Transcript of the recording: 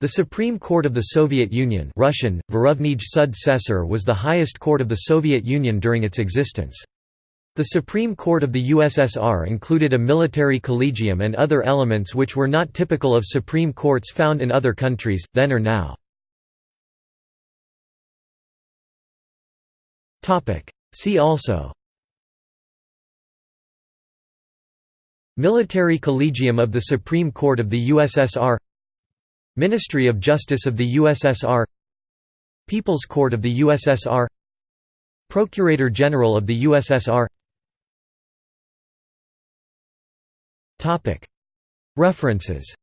The Supreme Court of the Soviet Union Russian, Sud was the highest court of the Soviet Union during its existence. The Supreme Court of the USSR included a military collegium and other elements which were not typical of Supreme Courts found in other countries, then or now. See also Military Collegium of the Supreme Court of the USSR Ministry of Justice of the USSR People's Court of the USSR Procurator General of the USSR References